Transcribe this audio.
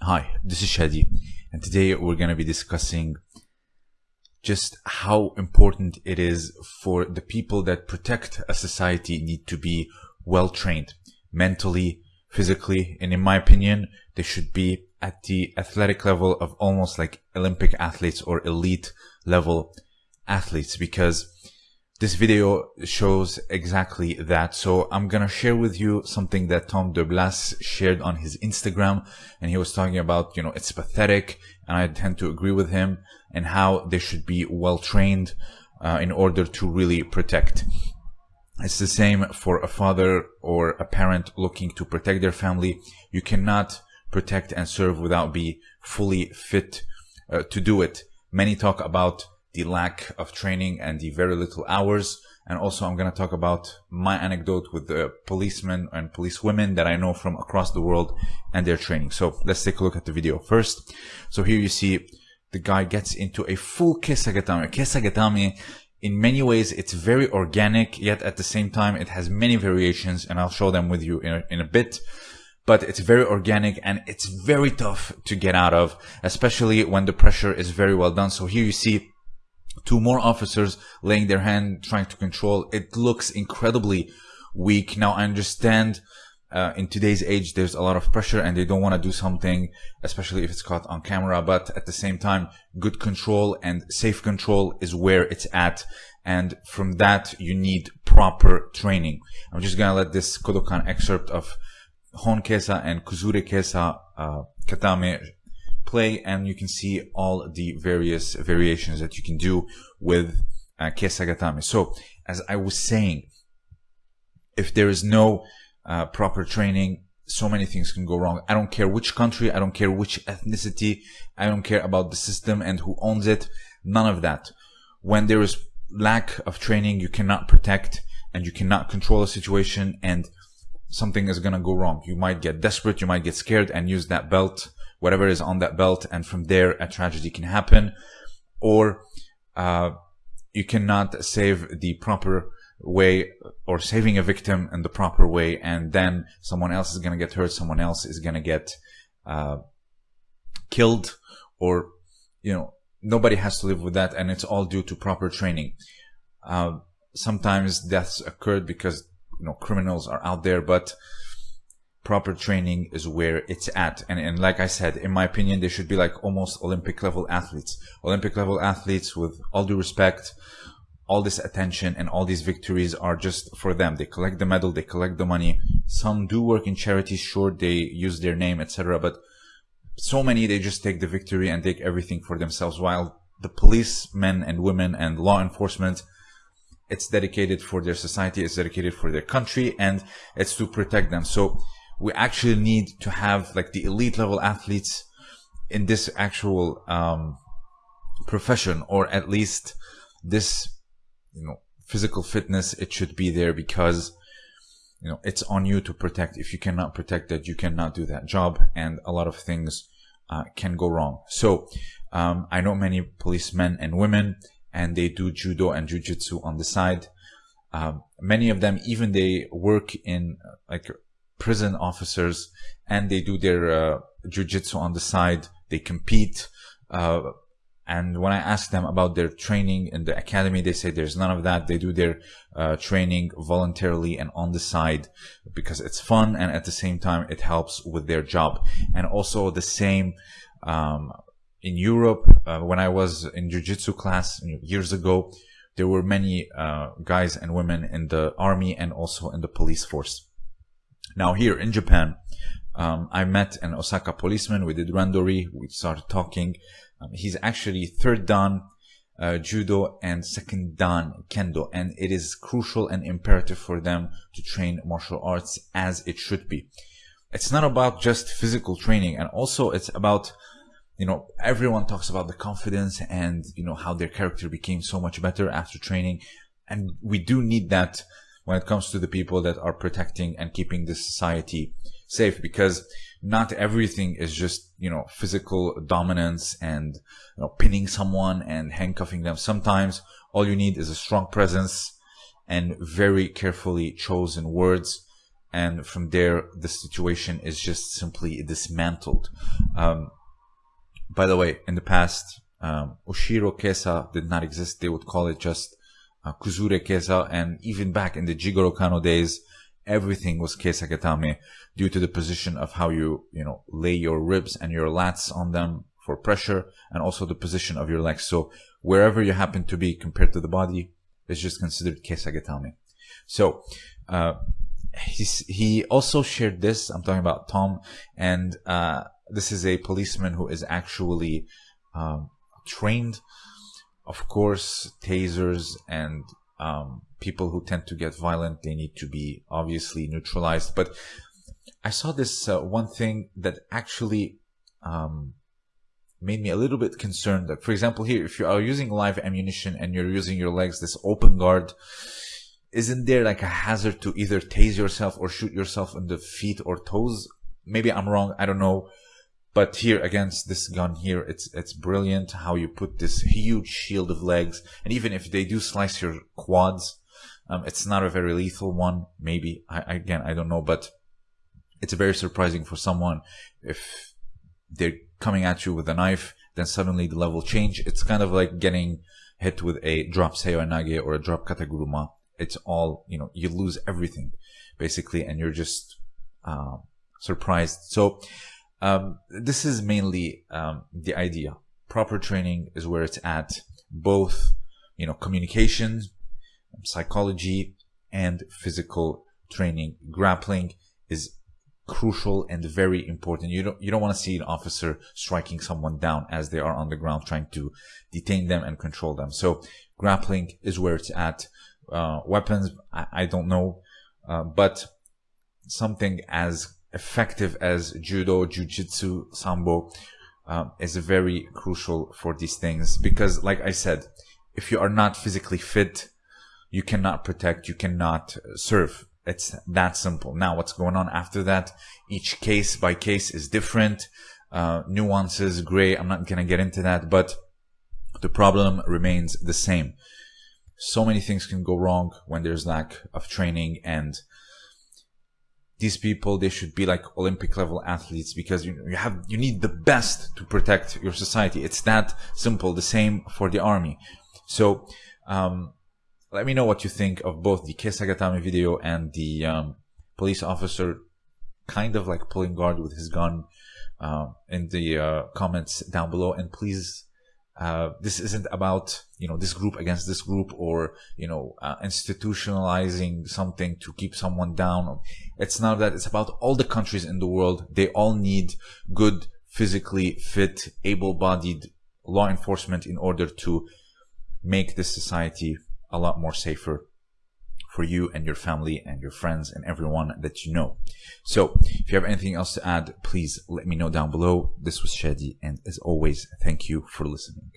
Hi, this is Shadi, and today we're going to be discussing just how important it is for the people that protect a society need to be well trained mentally, physically, and in my opinion, they should be at the athletic level of almost like Olympic athletes or elite level athletes because this video shows exactly that. So I'm going to share with you something that Tom DeBlass shared on his Instagram. And he was talking about, you know, it's pathetic. And I tend to agree with him and how they should be well trained uh, in order to really protect. It's the same for a father or a parent looking to protect their family. You cannot protect and serve without be fully fit uh, to do it. Many talk about the lack of training and the very little hours. And also I'm going to talk about my anecdote with the policemen and police women that I know from across the world and their training. So let's take a look at the video first. So here you see the guy gets into a full kesagatame. Kesagatame in many ways it's very organic yet at the same time it has many variations and I'll show them with you in a, in a bit but it's very organic and it's very tough to get out of especially when the pressure is very well done so here you see two more officers laying their hand trying to control. It looks incredibly weak. Now i understand uh, in today's age there's a lot of pressure and they don't want to do something especially if it's caught on camera but at the same time good control and safe control is where it's at. And from that you need proper training. I'm just gonna let this kodokan excerpt of hon kesa and kuzure kesa uh, katame play and you can see all the various variations that you can do with uh, Kesagatame. So as I was saying, if there is no uh, proper training, so many things can go wrong. I don't care which country, I don't care which ethnicity, I don't care about the system and who owns it, none of that. When there is lack of training, you cannot protect and you cannot control a situation and something is gonna go wrong. You might get desperate, you might get scared and use that belt whatever is on that belt, and from there a tragedy can happen, or uh, you cannot save the proper way or saving a victim in the proper way, and then someone else is going to get hurt, someone else is going to get uh, killed, or you know nobody has to live with that, and it's all due to proper training. Uh, sometimes deaths occurred because you know criminals are out there, but proper training is where it's at. And, and like I said, in my opinion, they should be like almost Olympic level athletes. Olympic level athletes with all due respect, all this attention and all these victories are just for them. They collect the medal, they collect the money. Some do work in charities, sure, they use their name, etc. But so many, they just take the victory and take everything for themselves. While the policemen and women and law enforcement, it's dedicated for their society, it's dedicated for their country, and it's to protect them. So we actually need to have like the elite level athletes in this actual um, profession or at least this you know physical fitness it should be there because you know it's on you to protect. If you cannot protect that you cannot do that job and a lot of things uh, can go wrong. So um, i know many policemen and women and they do judo and jujitsu on the side. Um, many of them even they work in like prison officers and they do their uh, jujitsu on the side. They compete. Uh, and when I ask them about their training in the academy, they say there's none of that. They do their uh, training voluntarily and on the side because it's fun and at the same time it helps with their job. And also the same um, in Europe. Uh, when I was in jiu-jitsu class years ago, there were many uh, guys and women in the army and also in the police force. Now here in Japan, um, I met an Osaka policeman. We did randori. We started talking. Um, he's actually third dan uh, judo and second dan kendo, and it is crucial and imperative for them to train martial arts as it should be. It's not about just physical training, and also it's about you know everyone talks about the confidence and you know how their character became so much better after training, and we do need that when it comes to the people that are protecting and keeping the society safe because not everything is just you know physical dominance and you know pinning someone and handcuffing them sometimes all you need is a strong presence and very carefully chosen words and from there the situation is just simply dismantled. Um, by the way, in the past, um, Ushiro Kesa did not exist. They would call it just uh, Kuzure Kesa, and even back in the Jigoro Kano days, everything was Kesa Gatame due to the position of how you, you know, lay your ribs and your lats on them for pressure, and also the position of your legs. So wherever you happen to be compared to the body, is just considered Kesa Gatame. So, uh, he also shared this. I'm talking about Tom, and uh, this is a policeman who is actually um, trained. Of course, tasers and um, people who tend to get violent, they need to be obviously neutralized. But I saw this uh, one thing that actually um, made me a little bit concerned. That, for example, here, if you are using live ammunition and you're using your legs, this open guard, isn't there like a hazard to either tase yourself or shoot yourself in the feet or toes? Maybe I'm wrong. I don't know. But here against this gun here, it's it's brilliant how you put this huge shield of legs, and even if they do slice your quads, um, it's not a very lethal one. Maybe I, again I don't know, but it's very surprising for someone if they're coming at you with a knife, then suddenly the level change. It's kind of like getting hit with a drop Seoi or a drop Kataguruma it's all you know you lose everything basically and you're just uh, surprised so um, this is mainly um, the idea. Proper training is where it's at both you know communication psychology and physical training. Grappling is crucial and very important. You don't you don't want to see an officer striking someone down as they are on the ground trying to detain them and control them. So grappling is where it's at. Uh, weapons, I, I, don't know, uh, but something as effective as judo, jujitsu, sambo um, is very crucial for these things because, like I said, if you are not physically fit, you cannot protect, you cannot serve. It's that simple. Now, what's going on after that? Each case by case is different. Uh, nuances, gray. I'm not gonna get into that, but the problem remains the same so many things can go wrong when there's lack of training and these people they should be like olympic level athletes because you, you have you need the best to protect your society. It's that simple the same for the army. So um, let me know what you think of both the Kesa Gatame video and the um, police officer kind of like pulling guard with his gun uh, in the uh, comments down below. And please uh, this isn't about you know this group against this group or you know uh, institutionalizing something to keep someone down. It's not that. It's about all the countries in the world. They all need good physically fit able-bodied law enforcement in order to make this society a lot more safer for you and your family and your friends and everyone that you know. So if you have anything else to add, please let me know down below. This was Shadi and as always, thank you for listening.